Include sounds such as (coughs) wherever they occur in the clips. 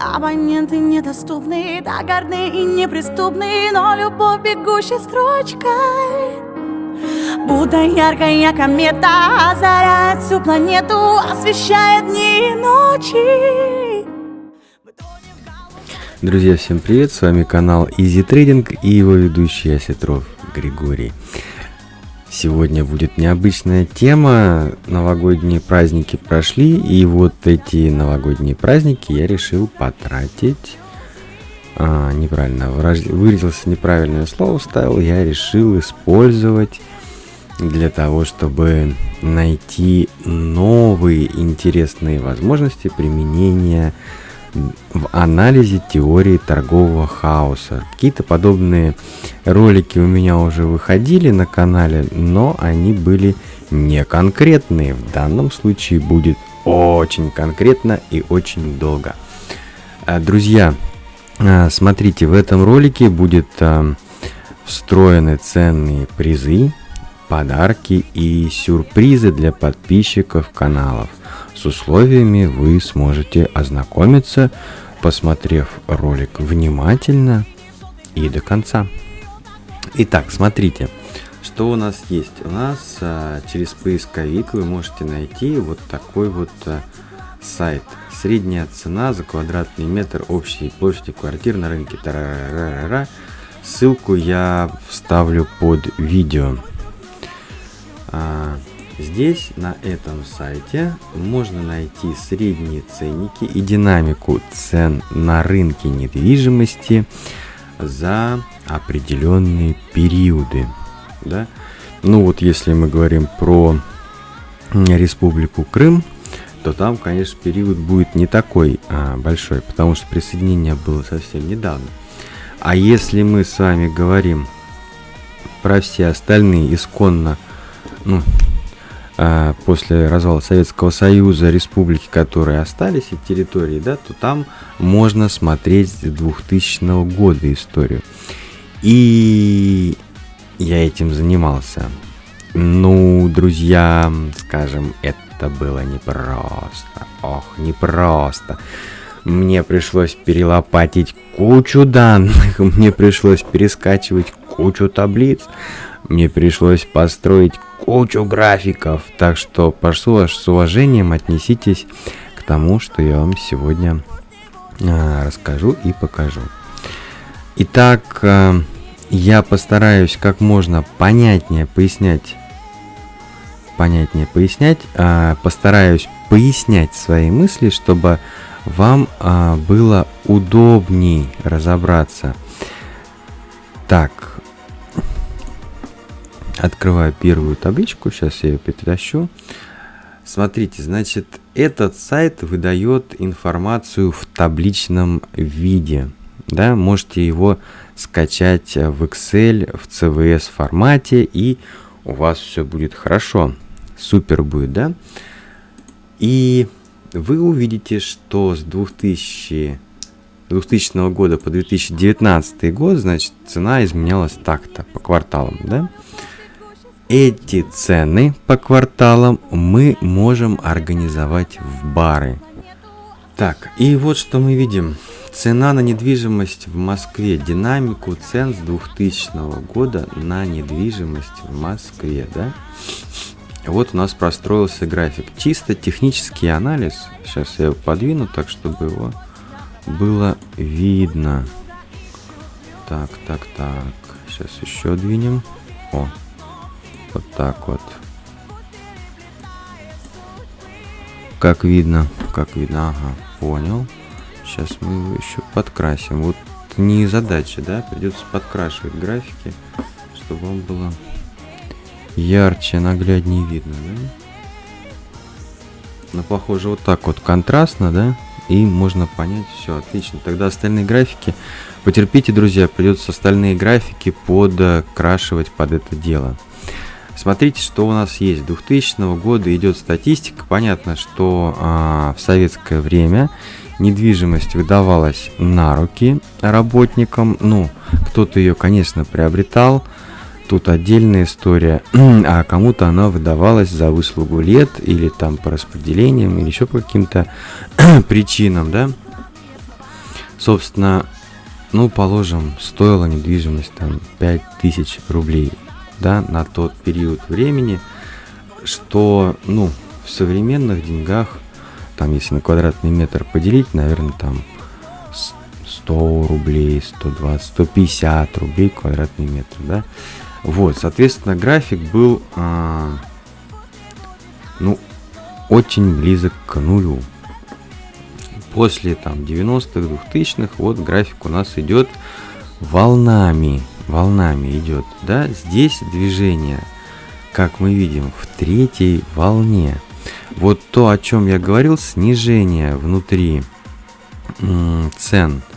Абоненты недоступны, так гордны и неприступны Но любовь бегущей строчкой. Будто яркая комета озаряет всю планету Освещает дни и ночи. Друзья, всем привет, с вами канал Easy Trading и его ведущий Осетров Григорий. Сегодня будет необычная тема. Новогодние праздники прошли, и вот эти новогодние праздники я решил потратить. А, неправильно, выразился неправильное слово, ставил. Я решил использовать для того, чтобы найти новые интересные возможности применения в анализе теории торгового хаоса. Какие-то подобные ролики у меня уже выходили на канале, но они были не конкретные. В данном случае будет очень конкретно и очень долго. А, друзья, а, смотрите, в этом ролике будет а, встроены ценные призы, подарки и сюрпризы для подписчиков каналов. С условиями вы сможете ознакомиться, посмотрев ролик внимательно и до конца. Итак, смотрите, что у нас есть. У нас а, через поисковик вы можете найти вот такой вот а, сайт. Средняя цена за квадратный метр общей площади квартир на рынке. Тарарарара. Ссылку я вставлю под видео. А, Здесь, на этом сайте, можно найти средние ценники и динамику цен на рынке недвижимости за определенные периоды. Да? Ну вот если мы говорим про Республику Крым, то там, конечно, период будет не такой а, большой, потому что присоединение было совсем недавно. А если мы с вами говорим про все остальные исконно, ну, после развала Советского Союза республики, которые остались, и территории, да, то там можно смотреть с 2000 года историю. И я этим занимался. Ну, друзья, скажем, это было непросто. Ох, непросто. Мне пришлось перелопатить кучу данных, (laughs) мне пришлось перескачивать кучу таблиц, мне пришлось построить кучу графиков, так что прошу с уважением отнеситесь к тому, что я вам сегодня а, расскажу и покажу. Итак, а, я постараюсь как можно понятнее пояснять, понятнее пояснять, а, постараюсь пояснять свои мысли, чтобы вам было удобней разобраться. Так, Открываю первую табличку, сейчас я ее перетащу. Смотрите, значит, этот сайт выдает информацию в табличном виде. Да, можете его скачать в Excel, в CVS формате, и у вас все будет хорошо. Супер будет, да? И вы увидите, что с 2000, 2000 года по 2019 год, значит, цена изменялась так-то по кварталам, да? Эти цены по кварталам мы можем организовать в бары. Так, и вот что мы видим. Цена на недвижимость в Москве, динамику цен с 2000 года на недвижимость в Москве, да? Вот у нас простроился график. Чисто технический анализ. Сейчас я его подвину так, чтобы его было видно. Так, так, так. Сейчас еще двинем. О, вот так вот. Как видно, как видно, ага, понял. Сейчас мы его еще подкрасим. Вот не задача, да, придется подкрашивать графики, чтобы он было ярче, нагляднее видно, да? Но похоже вот так вот контрастно, да? И можно понять, все, отлично. Тогда остальные графики, потерпите, друзья, придется остальные графики подкрашивать под это дело. Смотрите, что у нас есть. 2000 года идет статистика. Понятно, что а, в советское время недвижимость выдавалась на руки работникам. Ну, кто-то ее, конечно, приобретал. Тут отдельная история. (clears throat) а кому-то она выдавалась за выслугу лет или там по распределениям или еще по каким-то (clears throat) причинам, да. Собственно, ну, положим, стоила недвижимость там 5000 рублей, да, на тот период времени, что, ну, в современных деньгах, там, если на квадратный метр поделить, наверное, там 100 рублей, 120, 150 рублей квадратный метр, да. Вот, соответственно, график был, а, ну, очень близок к нулю. После там 90-х, 2000-х, вот график у нас идет волнами, волнами идет, да. Здесь движение, как мы видим, в третьей волне. Вот то, о чем я говорил, снижение внутри цен –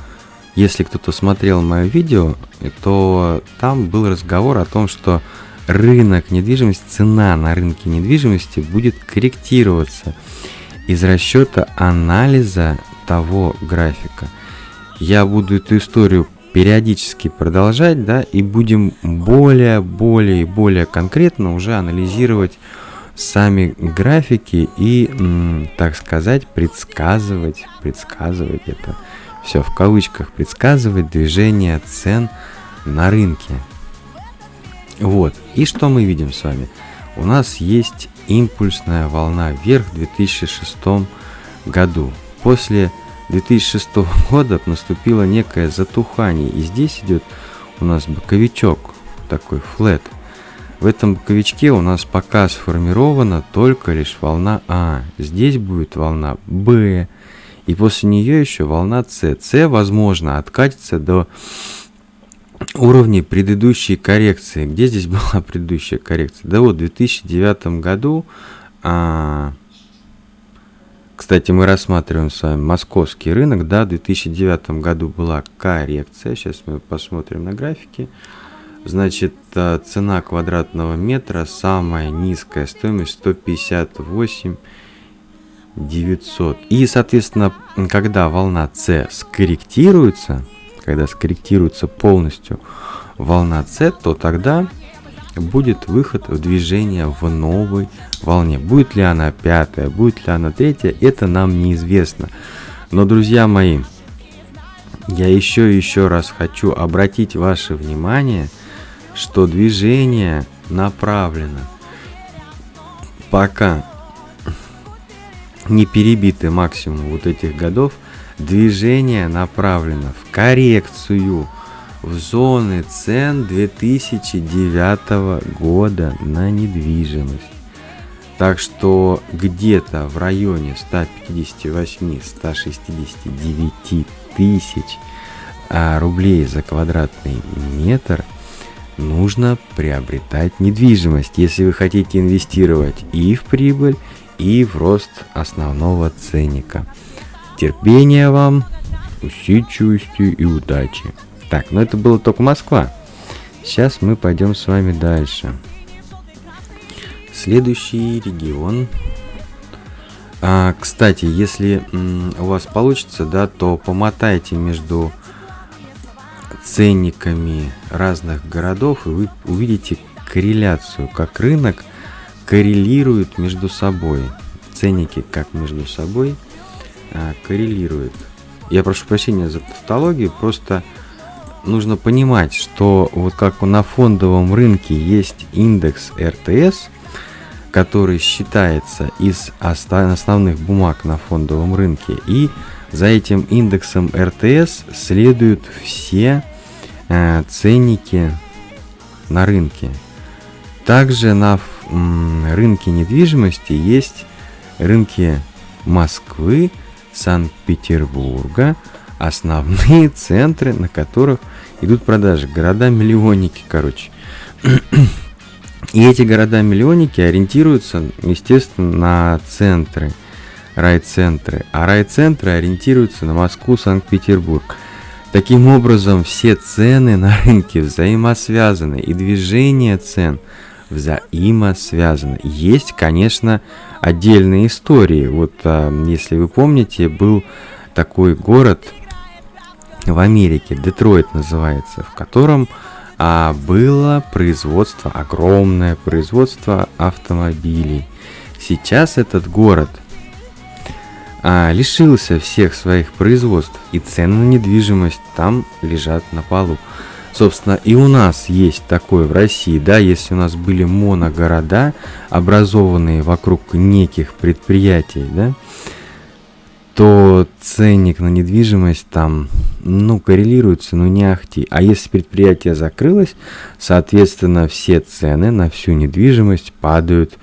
если кто-то смотрел мое видео, то там был разговор о том, что рынок недвижимости, цена на рынке недвижимости будет корректироваться из расчета анализа того графика. Я буду эту историю периодически продолжать, да, и будем более, более более конкретно уже анализировать сами графики и, так сказать, предсказывать, предсказывать это все в кавычках, предсказывает движение цен на рынке. Вот, и что мы видим с вами? У нас есть импульсная волна вверх в 2006 году. После 2006 года наступило некое затухание, и здесь идет у нас боковичок, такой флет. В этом боковичке у нас пока сформирована только лишь волна А. Здесь будет волна Б, и после нее еще волна С. С, возможно, откатится до уровней предыдущей коррекции. Где здесь была (laughs) предыдущая коррекция? Да вот в 2009 году, а, кстати, мы рассматриваем с вами московский рынок, да, в 2009 году была коррекция, сейчас мы посмотрим на графике. Значит, а, цена квадратного метра, самая низкая стоимость 158 900. И, соответственно, когда волна С скорректируется, когда скорректируется полностью волна С, то тогда будет выход в движение в новой волне. Будет ли она пятая, будет ли она третья, это нам неизвестно. Но, друзья мои, я еще и еще раз хочу обратить ваше внимание, что движение направлено пока не перебиты максимум вот этих годов, движение направлено в коррекцию в зоны цен 2009 года на недвижимость. Так что где-то в районе 158-169 тысяч а, рублей за квадратный метр нужно приобретать недвижимость, если вы хотите инвестировать и в прибыль, и в рост основного ценника. Терпения вам, усидчивости и удачи. Так, но ну это было только Москва. Сейчас мы пойдем с вами дальше. Следующий регион. А, кстати, если у вас получится, да, то помотайте между ценниками разных городов, и вы увидите корреляцию, как рынок коррелируют между собой. Ценники как между собой а, коррелируют. Я прошу прощения за тавтологию, просто нужно понимать, что вот как на фондовом рынке есть индекс РТС, который считается из основных бумаг на фондовом рынке, и за этим индексом РТС следуют все э, ценники на рынке. Также на рынке недвижимости есть рынки Москвы, Санкт-Петербурга, основные (laughs) центры, на которых идут продажи. Города-миллионники, короче. И эти города-миллионники ориентируются, естественно, на центры, райцентры. А райцентры ориентируются на Москву, Санкт-Петербург. Таким образом, все цены на рынке взаимосвязаны, и движение цен – взаимосвязаны. Есть, конечно, отдельные истории. Вот, а, если вы помните, был такой город в Америке, Детройт называется, в котором а, было производство, огромное производство автомобилей. Сейчас этот город а, лишился всех своих производств, и цены на недвижимость там лежат на полу. Собственно, и у нас есть такое в России, да, если у нас были моногорода, образованные вокруг неких предприятий, да, то ценник на недвижимость там, ну, коррелируется, ну, не ахти. А если предприятие закрылось, соответственно, все цены на всю недвижимость падают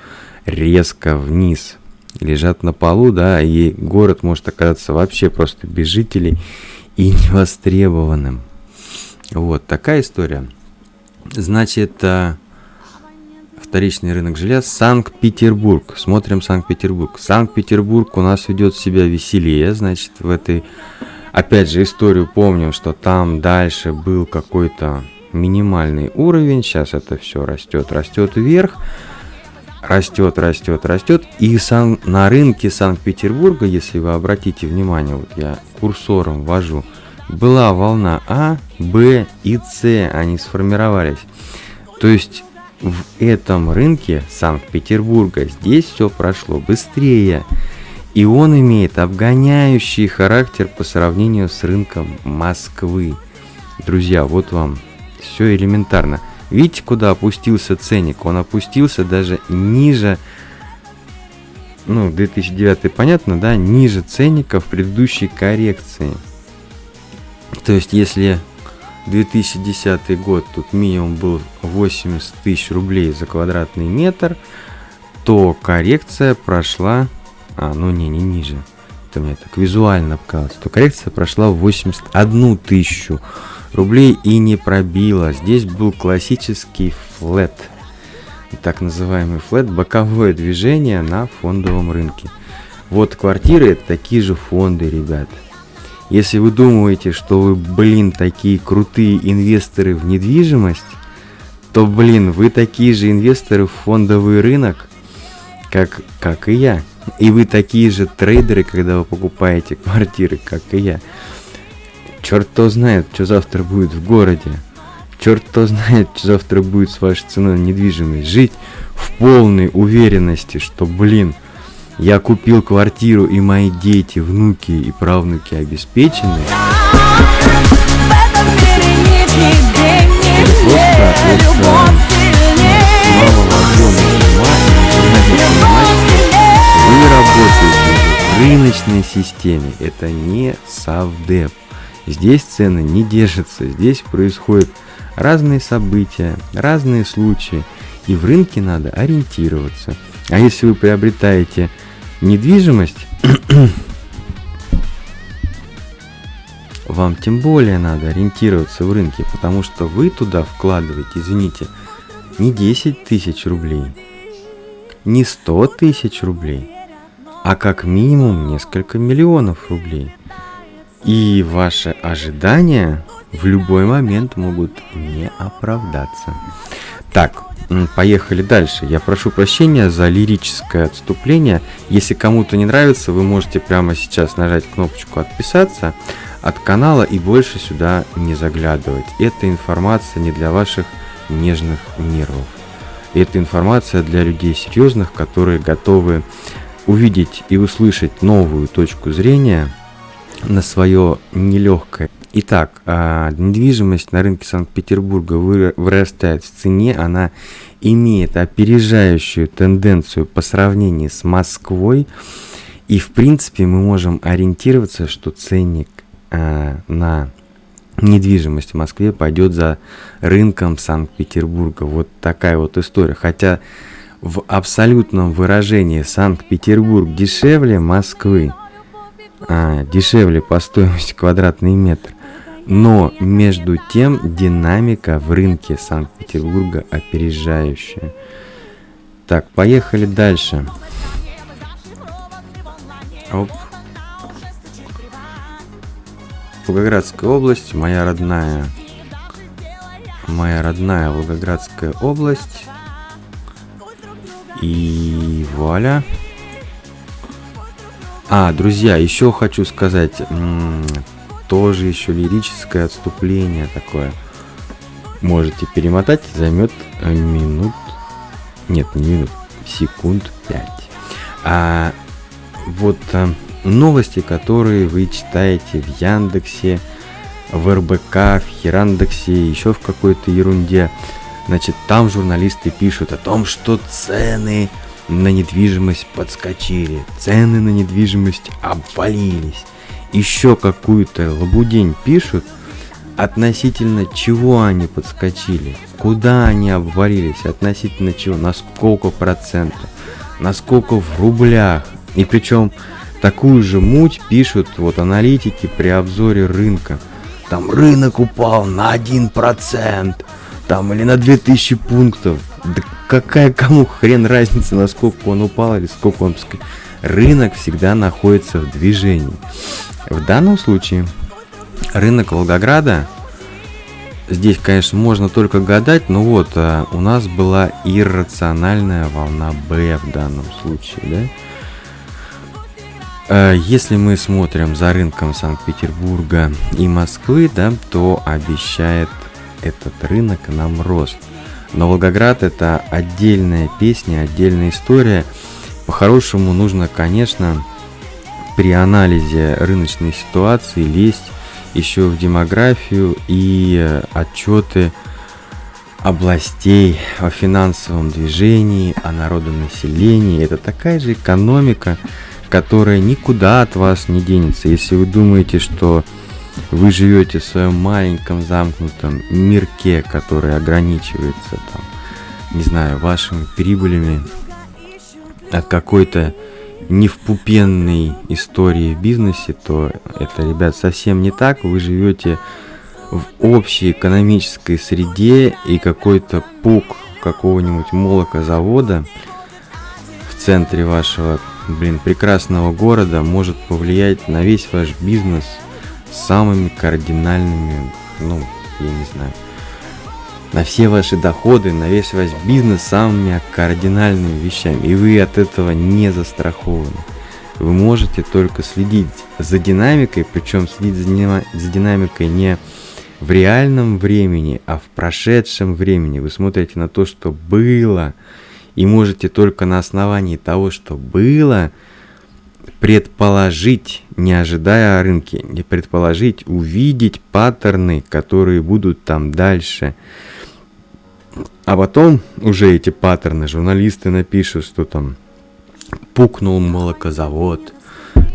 резко вниз, лежат на полу, да, и город может оказаться вообще просто без жителей и (laughs) невостребованным. Вот такая история. Значит, э, вторичный рынок жилья Санкт-Петербург. Смотрим Санкт-Петербург. Санкт-Петербург у нас ведет себя веселее, значит, в этой, опять же, историю помним, что там дальше был какой-то минимальный уровень, сейчас это все растет, растет вверх, растет, растет, растет, и сан, на рынке Санкт-Петербурга, если вы обратите внимание, вот я курсором ввожу, была волна А, Б и С, они сформировались. То есть в этом рынке Санкт-Петербурга здесь все прошло быстрее. И он имеет обгоняющий характер по сравнению с рынком Москвы. Друзья, вот вам все элементарно. Видите, куда опустился ценник? Он опустился даже ниже, ну, 2009 понятно, да, ниже ценника в предыдущей коррекции. То есть, если 2010 год тут минимум был 80 тысяч рублей за квадратный метр, то коррекция прошла, а, ну не, не ниже, это мне так визуально показалось, то коррекция прошла в 81 тысячу рублей и не пробила. Здесь был классический флет, так называемый флет, боковое движение на фондовом рынке. Вот квартиры это такие же фонды, ребят. Если вы думаете, что вы, блин, такие крутые инвесторы в недвижимость, то, блин, вы такие же инвесторы в фондовый рынок, как, как и я. И вы такие же трейдеры, когда вы покупаете (laughs) квартиры, как и я. Черт кто знает, что завтра будет в городе. Черт кто знает, что завтра будет с вашей ценой недвижимость. Жить в полной уверенности, что, блин, я купил квартиру, и мои дети, внуки и правнуки обеспечены. Вы работаете в рыночной системе. Это не совдеп. Здесь цены не держатся. Здесь происходят разные события, разные случаи. И в рынке надо ориентироваться. А если вы приобретаете недвижимость, (coughs) вам тем более надо ориентироваться в рынке, потому что вы туда вкладываете, извините, не 10 тысяч рублей, не 100 тысяч рублей, а как минимум несколько миллионов рублей. И ваши ожидания в любой момент могут не оправдаться. Так, Поехали дальше. Я прошу прощения за лирическое отступление. Если кому-то не нравится, вы можете прямо сейчас нажать кнопочку «Отписаться» от канала и больше сюда не заглядывать. Эта информация не для ваших нежных нервов. Это информация для людей серьезных, которые готовы увидеть и услышать новую точку зрения на свое нелегкое Итак, а, недвижимость на рынке Санкт-Петербурга вырастает в цене, она имеет опережающую тенденцию по сравнению с Москвой, и в принципе мы можем ориентироваться, что ценник а, на недвижимость в Москве пойдет за рынком Санкт-Петербурга. Вот такая вот история. Хотя в абсолютном выражении Санкт-Петербург дешевле Москвы, а, дешевле по стоимости квадратный метр. Но между тем динамика в рынке Санкт-Петербурга опережающая. Так, поехали дальше. Оп. Волгоградская область, моя родная, моя родная Волгоградская область. И вуаля. А, друзья, еще хочу сказать, тоже еще лирическое отступление такое. Можете перемотать, займет э, минут, нет, не минут, секунд 5. А вот а, новости, которые вы читаете в Яндексе, в РБК, в Херандексе, еще в какой-то ерунде. Значит, там журналисты пишут о том, что цены на недвижимость подскочили, цены на недвижимость обвалились. Еще какую-то лабудень пишут, относительно чего они подскочили, куда они обвалились, относительно чего, на сколько процентов, на сколько в рублях. И причем такую же муть пишут вот аналитики при обзоре рынка. Там рынок упал на 1%, там или на 2000 пунктов. Да какая кому хрен разница, насколько он упал или сколько он... Рынок всегда находится в движении. В данном случае рынок Волгограда, здесь, конечно, можно только гадать, но вот а, у нас была иррациональная волна Б в данном случае, да? А, если мы смотрим за рынком Санкт-Петербурга и Москвы, да, то обещает этот рынок нам рост. Но Волгоград это отдельная песня, отдельная история. По-хорошему нужно, конечно, при анализе рыночной ситуации лезть еще в демографию и э, отчеты областей о финансовом движении, о народонаселении. Это такая же экономика, которая никуда от вас не денется. Если вы думаете, что вы живете в своем маленьком замкнутом мирке, который ограничивается там, не знаю, вашими прибылями от какой-то не в пупенной истории в бизнесе, то это, ребят, совсем не так. Вы живете в общей экономической среде и какой-то пук какого-нибудь молокозавода в центре вашего, блин, прекрасного города может повлиять на весь ваш бизнес – самыми кардинальными, ну, я не знаю, на все ваши доходы, на весь ваш бизнес самыми кардинальными вещами. И вы от этого не застрахованы. Вы можете только следить за динамикой, причем следить за, за динамикой не в реальном времени, а в прошедшем времени. Вы смотрите на то, что было, и можете только на основании того, что было, предположить, не ожидая о рынке, не предположить, увидеть паттерны, которые будут там дальше. А потом уже эти паттерны журналисты напишут, что там пукнул молокозавод,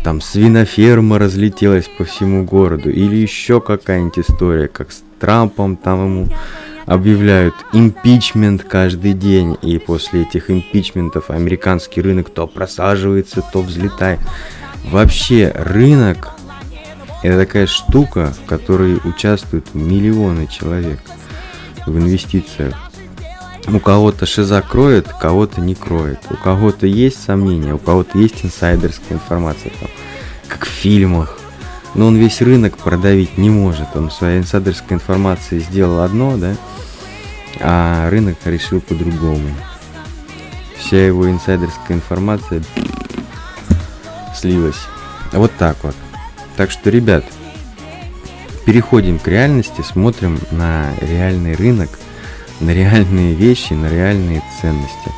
там свиноферма разлетелась по всему городу, или еще какая-нибудь история, как с Трампом там ему объявляют импичмент каждый день, и после этих импичментов американский рынок то просаживается, то взлетает. Вообще рынок это такая штука, в которой участвуют миллионы человек в инвестициях. У кого-то шиза кроет, кого-то не кроет. У кого-то есть сомнения, у кого-то есть инсайдерская информация, там, как в фильмах. Но он весь рынок продавить не может. Он своей инсайдерской информацией сделал одно, да, а рынок решил по-другому. Вся его инсайдерская информация слилась. Вот так вот. Так что, ребят, переходим к реальности, смотрим на реальный рынок, на реальные вещи, на реальные ценности.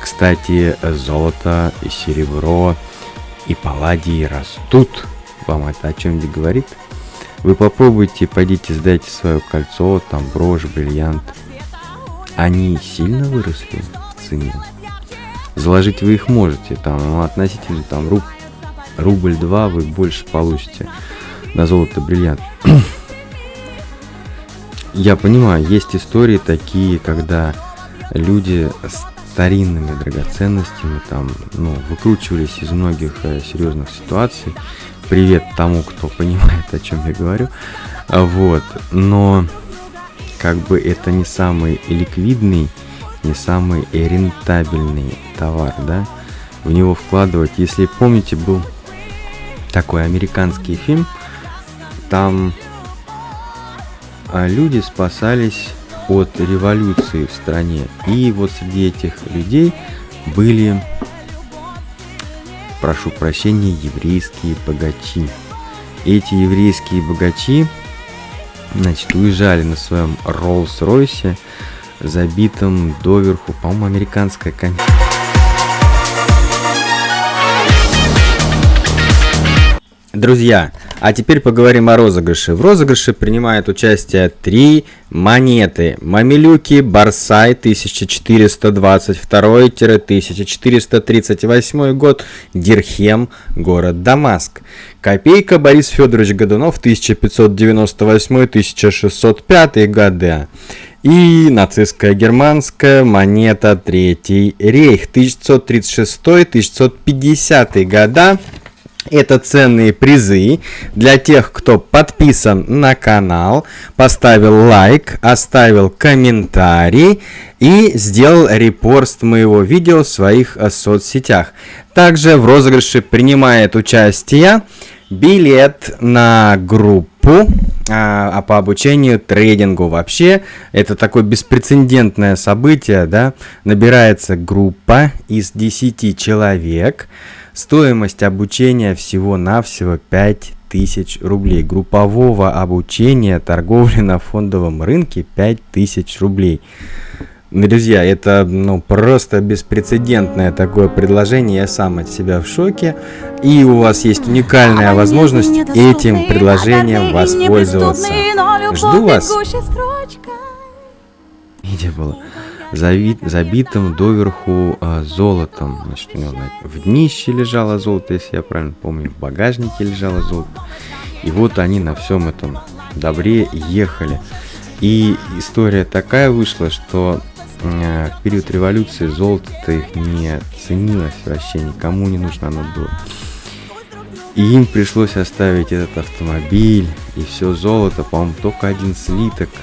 Кстати, золото и серебро и палладий растут. Вам это о чем-нибудь говорит? Вы попробуйте, пойдите сдайте свое кольцо, там брошь, бриллиант – они сильно выросли в цене. Заложить вы их можете, там, ну, относительно там руб, рубль-два вы больше получите на золото бриллиант. Я понимаю, есть истории такие, когда люди старинными драгоценностями там, ну, выкручивались из многих э, серьезных ситуаций. Привет тому, кто (laughs) понимает, о чем я говорю. Вот, но как бы это не самый ликвидный, не самый рентабельный товар, да, в него вкладывать. Если помните, был такой американский фильм, там а, люди спасались от революции в стране. И вот среди этих людей были, прошу прощения, еврейские богачи. Эти еврейские богачи Значит, уезжали на своем Роллс-Ройсе, забитом доверху, по-моему, американская комедия. Друзья, а теперь поговорим о розыгрыше. В розыгрыше принимает участие три монеты. Мамилюки Барсай 1422-1438 год, Дирхем, город Дамаск. Копейка Борис Федорович Годунов 1598-1605 года. И нацистская германская монета Третий рейх 1536-1550 года. Это ценные призы для тех, кто подписан на канал, поставил лайк, оставил комментарий и сделал репорст моего видео в своих э, соцсетях. Также в розыгрыше принимает участие билет на группу а, а по обучению трейдингу. Вообще, это такое беспрецедентное событие, да, набирается группа из 10 человек, Стоимость обучения всего-навсего 5000 рублей. Группового обучения торговли на фондовом рынке 5000 рублей. Друзья, это ну, просто беспрецедентное такое предложение. Я сам от себя в шоке. И у вас есть уникальная возможность этим предложением воспользоваться. Жду вас. Где было? Завит, забитым доверху а, золотом. Значит, у него в днище лежало золото, если я правильно помню, в багажнике лежало золото. И вот они на всем этом добре ехали. И история такая вышла, что э, в период революции золото-то их не ценилось вообще, никому не нужно оно было. И им пришлось оставить этот автомобиль и все золото, по-моему, только один слиток –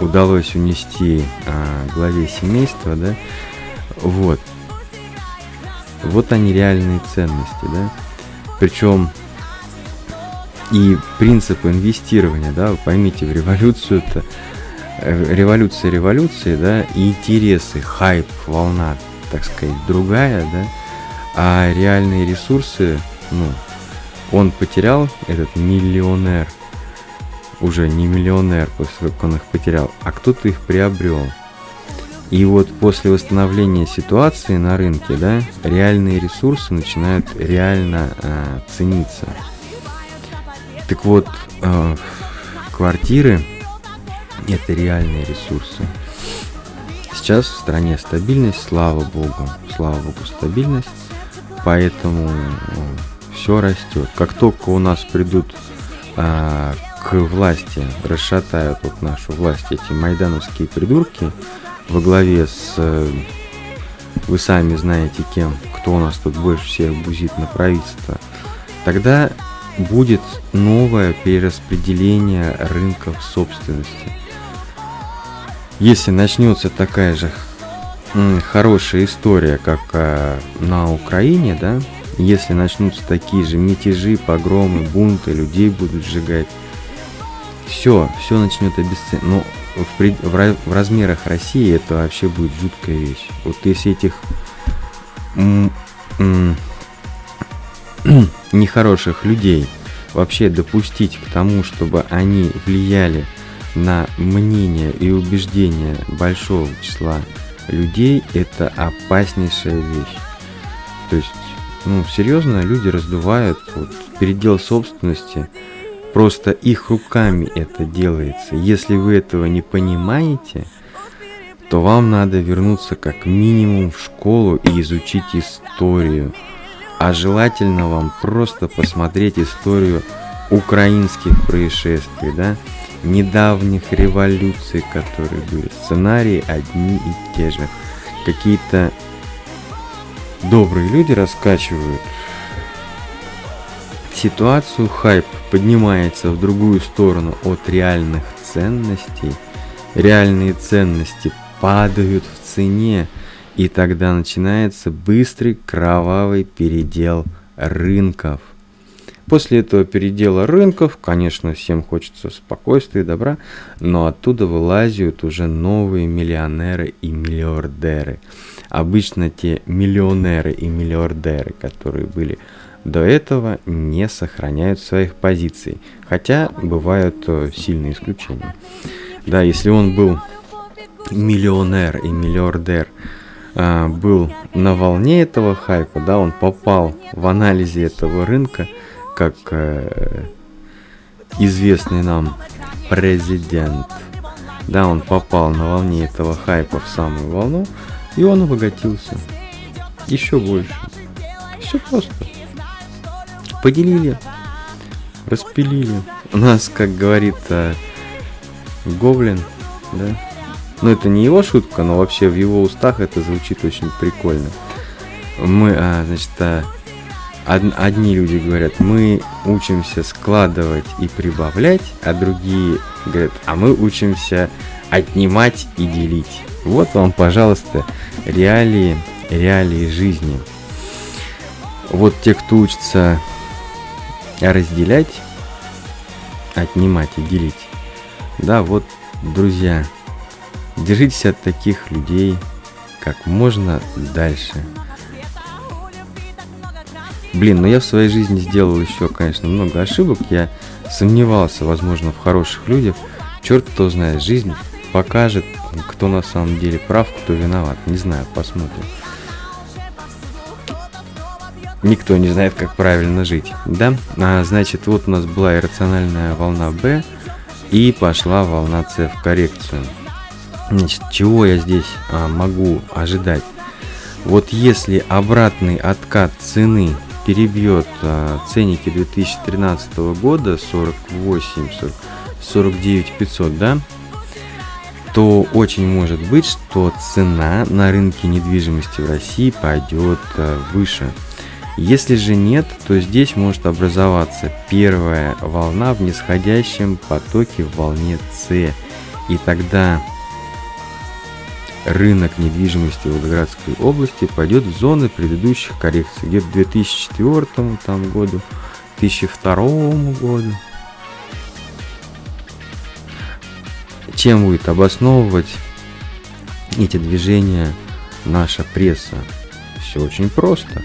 удалось унести а, главе семейства, да, вот. Вот они реальные ценности, да. Причем и принцип инвестирования, да, вы поймите, в революцию это э, революция революции, да, и интересы, хайп, волна, так сказать, другая, да, а реальные ресурсы, ну, он потерял, этот миллионер, уже не миллионер, после как он их потерял, а кто-то их приобрел. И вот после восстановления ситуации на рынке, да, реальные ресурсы начинают реально э, цениться. Так вот, э, квартиры это реальные ресурсы. Сейчас в стране стабильность, слава богу, слава богу, стабильность, поэтому э, все растет. Как только у нас придут э, к власти, расшатают вот нашу власть эти майдановские придурки во главе с, э, вы сами знаете кем, кто у нас тут больше всех бузит на правительство, тогда будет новое перераспределение рынков собственности. Если начнется такая же хорошая история, как э, на Украине, да, если начнутся такие же мятежи, погромы, бунты, людей будут сжигать, все, все начнет обесценивать. Но ну, в, пред... в, размерах России это вообще будет жуткая вещь. Вот если этих (clears throat) нехороших людей вообще допустить к тому, чтобы они влияли на мнение и убеждения большого числа людей, это опаснейшая вещь. То есть, ну, серьезно, люди раздувают вот, передел собственности, Просто их руками это делается. Если вы этого не понимаете, то вам надо вернуться как минимум в школу и изучить историю. А желательно вам просто посмотреть историю украинских происшествий, да, недавних революций, которые были. Сценарии одни и те же. Какие-то добрые люди раскачивают ситуацию, хайп поднимается в другую сторону от реальных ценностей, реальные ценности падают в цене, и тогда начинается быстрый кровавый передел рынков. После этого передела рынков, конечно, всем хочется спокойствия и добра, но оттуда вылазят уже новые миллионеры и миллиардеры. Обычно те миллионеры и миллиардеры, которые были до этого не сохраняют своих позиций, хотя бывают э, сильные исключения. Да, если он был миллионер и миллиардер, а, был на волне этого хайпа, да, он попал в анализе этого рынка, как э, известный нам президент. Да, он попал на волне этого хайпа в самую волну, и он обогатился. Еще больше. Все просто. Поделили, распилили. У нас, как говорит э, Гоблин, да, ну это не его шутка, но вообще в его устах это звучит очень прикольно. Мы, а, значит, а, од, одни люди говорят, мы учимся складывать и прибавлять, а другие говорят, а мы учимся отнимать и делить. Вот вам, пожалуйста, реалии, реалии жизни. Вот те, кто учится разделять, отнимать и делить. Да, вот, друзья, Держитесь от таких людей как можно дальше. Блин, ну я в своей жизни сделал еще, конечно, много ошибок. Я сомневался, возможно, в хороших людях. Черт кто знает, жизнь покажет, кто на самом деле прав, кто виноват. Не знаю, посмотрим. Никто не знает, как правильно жить. Да? А, значит, вот у нас была иррациональная волна B, и пошла волна C в коррекцию. Значит, чего я здесь а, могу ожидать? Вот если обратный откат цены перебьет а, ценники 2013 года 48, 40, 49 500, да, то очень может быть, что цена на рынке недвижимости в России пойдет а, выше. Если же нет, то здесь может образоваться первая волна в нисходящем потоке в волне С. И тогда рынок недвижимости в Волгоградской области пойдет в зоны предыдущих коррекций, где-то 2004 там, году, 2002 году. Чем будет обосновывать эти движения наша пресса? Все очень просто.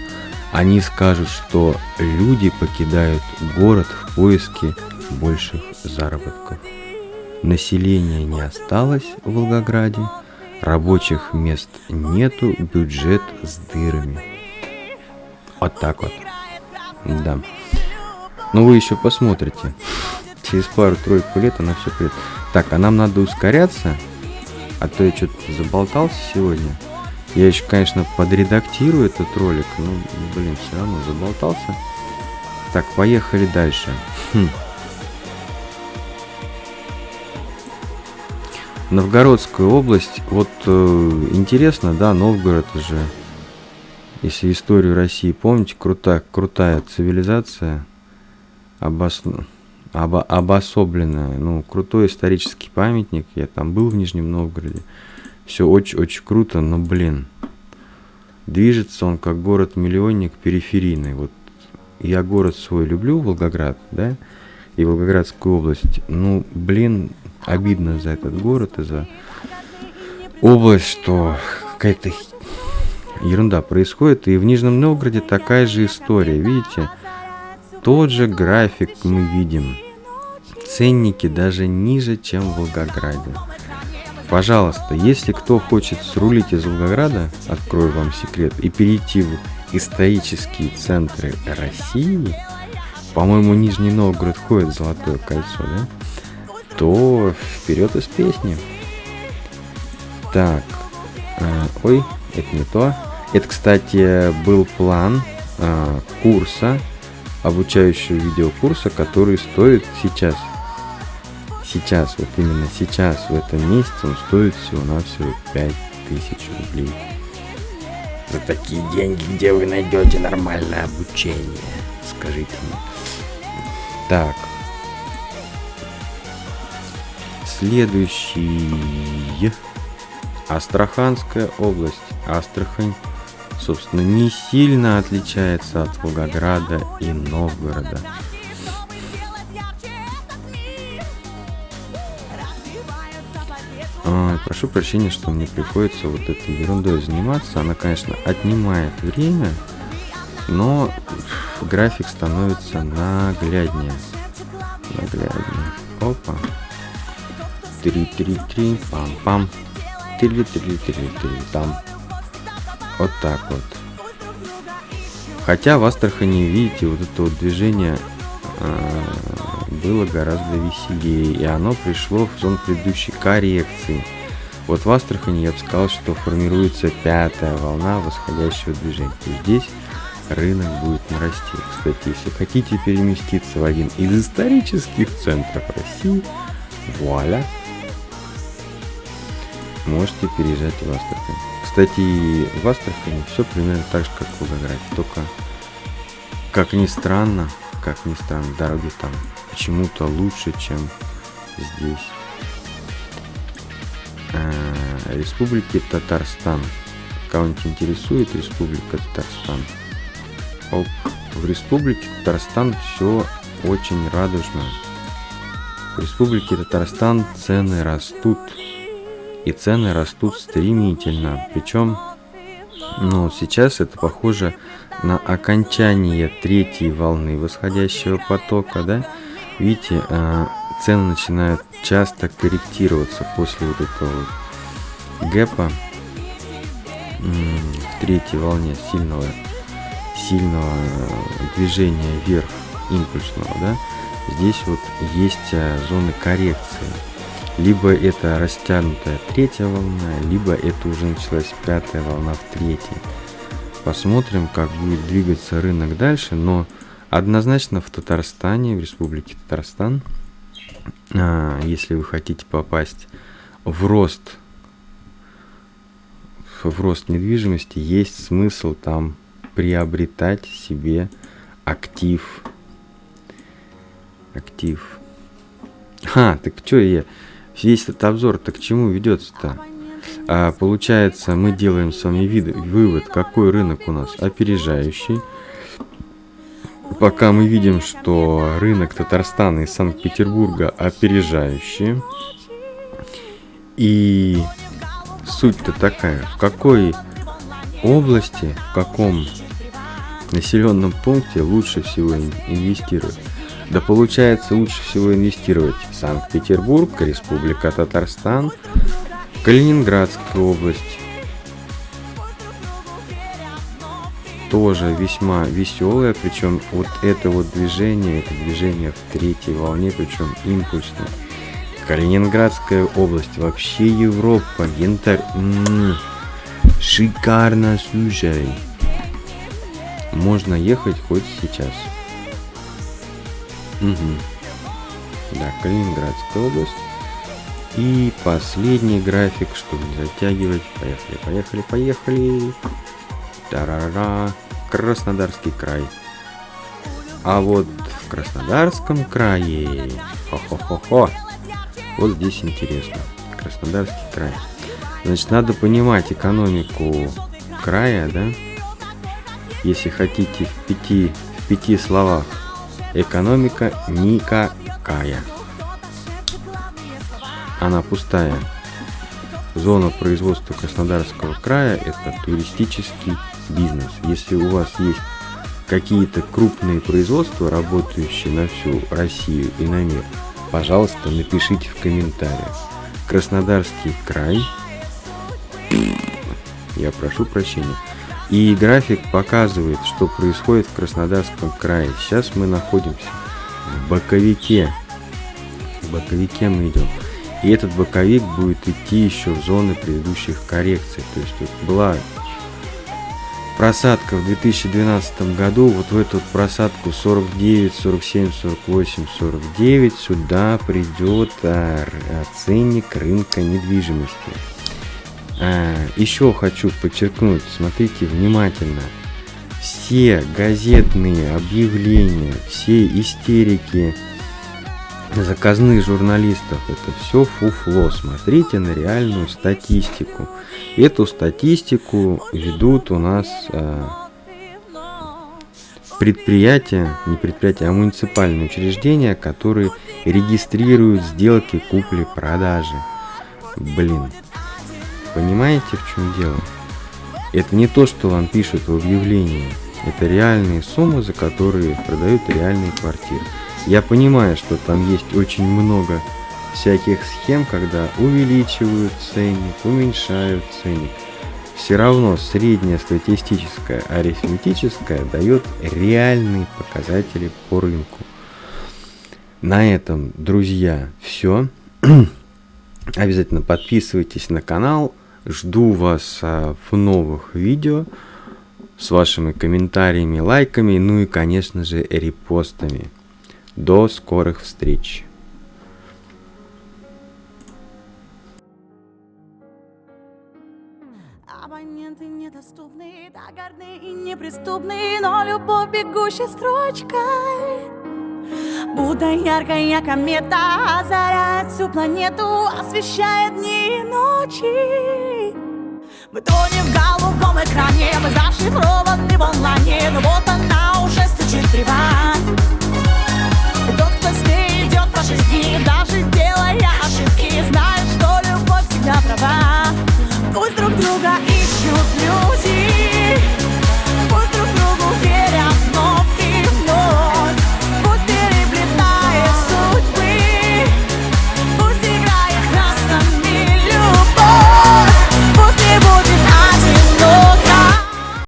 Они скажут, что люди покидают город в поиске больших заработков. Населения не осталось в Волгограде – Рабочих мест нету, бюджет с дырами. Вот так вот. Да. Ну вы еще посмотрите. Через пару-тройку лет она все придет. Так, а нам надо ускоряться. А то я что-то заболтался сегодня. Я еще, конечно, подредактирую этот ролик. Но, блин, все равно заболтался. Так, поехали дальше. Хм. Новгородская область, вот э, интересно, да, Новгород же, если историю России помните, крутая, крутая цивилизация, обос... обо... обособленная, ну, крутой исторический памятник, я там был в Нижнем Новгороде, все очень-очень круто, но, блин, движется он как город-миллионник периферийный, вот я город свой люблю, Волгоград, да, и Волгоградскую область, ну, блин, обидно за этот город и за область, что какая-то ерунда происходит. И в Нижнем Новгороде такая же история. Видите, тот же график мы видим. Ценники даже ниже, чем в Волгограде. Пожалуйста, если кто хочет срулить из Волгограда, открою вам секрет, и перейти в исторические центры России, по-моему, Нижний Новгород входит в Золотое кольцо, да? то вперед из песни. Так, э, ой, это не то. Это, кстати, был план э, курса, обучающего видеокурса, который стоит сейчас. Сейчас, вот именно сейчас, в этом месяце, он стоит всего-навсего 5000 рублей. За такие деньги, где вы найдете нормальное обучение? Скажите мне. Так, Следующий. Астраханская область. Астрахань, собственно, не сильно отличается от Волгограда и Новгорода. Прошу прощения, что мне приходится вот этой ерундой заниматься. Она, конечно, отнимает время, но график становится нагляднее. Нагляднее. Опа. Три-три-три, пам-пам. Три-три-три-три-там. Вот так вот. Хотя в Астрахани, видите, вот это вот движение было гораздо веселее, и оно пришло в зону предыдущей коррекции. Вот в Астрахани я бы сказал, что формируется пятая волна восходящего движения. здесь рынок будет нарасти. Кстати, если хотите переместиться в один из исторических центров России, вуаля, можете переезжать в Астрахань. Кстати, в Астрахани все примерно так же, как в Волгограде, только, как ни странно, как ни странно, дороги там почему-то лучше, чем здесь. А, Республики Татарстан. Кого-нибудь интересует Республика Татарстан? Оп. В Республике Татарстан все очень радужно. В Республике Татарстан цены растут. И цены растут стремительно. Причем, ну, сейчас это похоже на окончание третьей волны восходящего потока, да? Видите, а, цены начинают часто корректироваться после вот этого гэпа в третьей волне сильного сильного движения вверх импульсного, да, здесь вот есть э, зоны коррекции. Либо это растянутая третья волна, либо это уже началась пятая волна в третьей. Посмотрим, как будет двигаться рынок дальше, но однозначно в Татарстане, в республике Татарстан, а, если вы хотите попасть в рост в рост недвижимости, есть смысл там приобретать себе актив. Актив. А, так что я... Весь этот обзор, так к чему ведется-то? А, получается, мы делаем с вами вид, вывод, какой рынок у нас опережающий. Пока мы видим, что рынок Татарстана и Санкт-Петербурга опережающий. И суть-то такая, в какой области, в каком населенном пункте лучше всего инвестировать? Да получается лучше всего инвестировать в Санкт-Петербург, Республика Татарстан, Калининградская область. Тоже весьма веселое, причем вот это вот движение, это движение в третьей волне, причем импульсное. Калининградская область, вообще Европа, янтарь. Шикарно, слушай. Можно ехать хоть сейчас. Угу. Да, Калининградская область. И последний график, чтобы не затягивать. Поехали, поехали, поехали. Тарара. Краснодарский край. А вот в Краснодарском крае... Хо-хо-хо-хо. Вот здесь интересно. Краснодарский край. Значит, надо понимать экономику края, да? Если хотите в пяти, в пяти словах. Экономика никакая. Она пустая. Зона производства Краснодарского края – это туристический бизнес. Если у вас есть какие-то крупные производства, работающие на всю Россию и на мир, пожалуйста, напишите в комментариях. Краснодарский край – я прошу прощения. И график показывает, что происходит в Краснодарском крае. Сейчас мы находимся в боковике. В боковике мы идем. И этот боковик будет идти еще в зоны предыдущих коррекций. То есть вот была просадка в 2012 году, вот в эту просадку 49, 47, 48, 49 сюда придет а, ценник рынка недвижимости. А, еще хочу подчеркнуть, смотрите внимательно. Все газетные объявления, все истерики заказных журналистов, это все фуфло. Смотрите на реальную статистику. Эту статистику ведут у нас а, предприятия, не предприятия, а муниципальные учреждения, которые регистрируют сделки купли-продажи. Блин, Понимаете, в чем дело? Это не то, что вам пишут в объявлении. Это реальные суммы, за которые продают реальные квартиры. Я понимаю, что там есть очень много всяких схем, когда увеличивают ценник, уменьшают ценник. Все равно средняя статистическая арифметическая дает реальные показатели по рынку. На этом, друзья, все. (clears throat) Обязательно подписывайтесь на канал. Жду вас а, в новых видео с вашими комментариями, лайками, ну и, конечно же, репостами. До скорых встреч! Абоненты недоступны, догорны и неприступны, но любовь бегущей строчкой. Будто яркая комета озаряет всю планету, освещает дни и ночи. Мы тонем в голубом экране, мы зашифрованы в онлайне, но вот она уже стучит опасный идет по жизни. Даже делая ошибки, знаешь, что любовь всегда права. Пусть друг друга ищут люди.